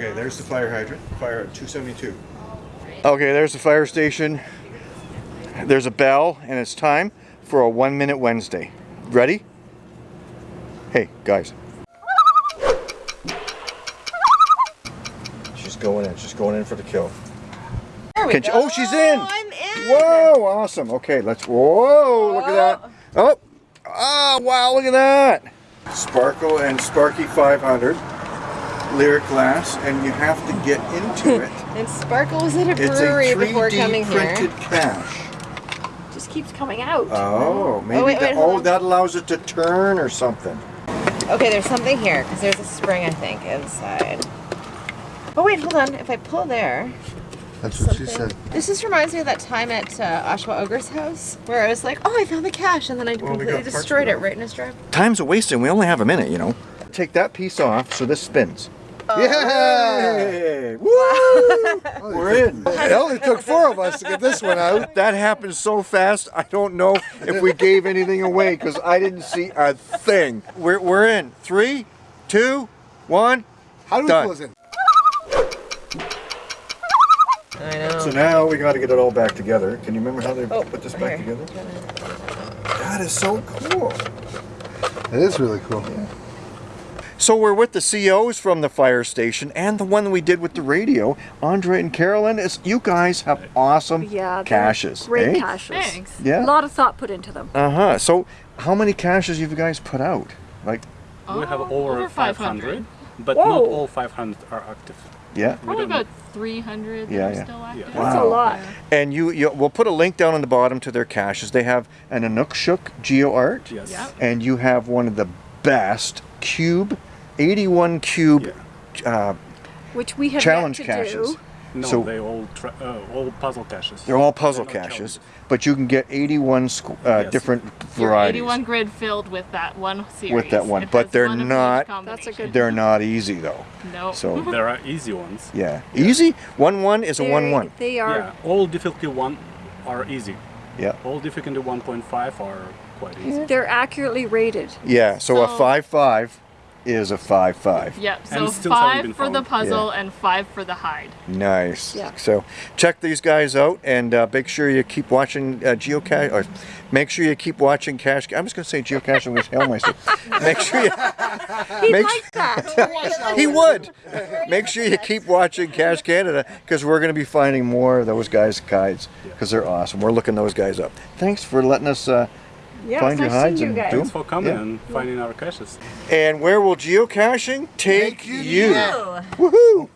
Okay, there's the fire hydrant. Fire at 272. Okay, there's the fire station. There's a bell, and it's time for a one minute Wednesday. Ready? Hey, guys. She's going in. She's going in for the kill. There we Can go. she- oh, she's in. I'm in. Whoa, awesome. Okay, let's. Whoa, look at that. Oh, ah, wow, look at that. Sparkle and Sparky 500 lyric glass, and you have to get into it. And Sparkle was at a It's a brewery before 3D coming printed here. cash. Just keeps coming out. Oh, maybe wait, wait, hold oh that allows it to turn or something. Okay, there's something here because there's a spring, I think, inside. Oh wait, hold on. If I pull there, That's what she said. This just reminds me of that time at uh, Oshawa Ogre's house where I was like, "Oh, I found the cache," and then I Well, completely destroyed it right in his drive. Time's a wasting. We only have a minute, you know. Take that piece off so this spins. Oh. Yeah! Woo! We're in. It only took four of us to get this one out. That happened so fast, I don't know if we gave anything away because I didn't see a thing. We're, we're in. Three, two, one. How do we Done. close in? I know. So now we got to get it all back together. Can you remember how they Oh, put this back here. together? That is so cool. It is really cool. So we're with the COs from the fire station and the one we did with the radio, Andre and Carolyn. It's, you guys have awesome Yeah, caches. Great eh? caches. Thanks. Yeah. A lot of thought put into them. Uh huh. So how many caches have you guys put out? Like, Oh, we have over, 500, but Whoa. not all 500 are active. yeah. Probably don't- about 300 that Yeah, are yeah. still active. That's Wow. a lot. And you, you, we'll put a link down on the bottom to their caches. They have an Inukshuk Geo Art, Yes. Yep. and you have one of the best cube, 81 cube uh, Which we have challenge to caches. do. No, So- they all uh, all puzzle caches. They're all puzzle They're caches, but you can get 81 squ- uh, Yes. different Your varieties 81 grid filled with that one series. with that one, but they're one not. That's a good- They're not easy though. No. So There are easy ones. yeah, easy. One one is a They're- one one. They are. Yeah, all difficulty one are easy. Yeah. All difficulty 1.5 are quite easy. They're accurately rated. Yeah. So, a So- five five is a five five. Yep. So And still haven't five for the found. puzzle and five for the hide. Nice. Yeah. So check these guys out and uh, make sure you keep watching uh, geocache. Or make sure you keep watching Cache. I'm just going to say geocache and hell myself. Make sure you. He Make liked that. he would. Make sure you keep watching Cache Canada because we're going to be finding more of those guys' guides because they're awesome. We're looking those guys up. Thanks for letting us uh, yeah, find your nice hides seeing and you guys. Thanks for coming Yeah. and finding our caches. And where will geocaching take, you you? Woohoo!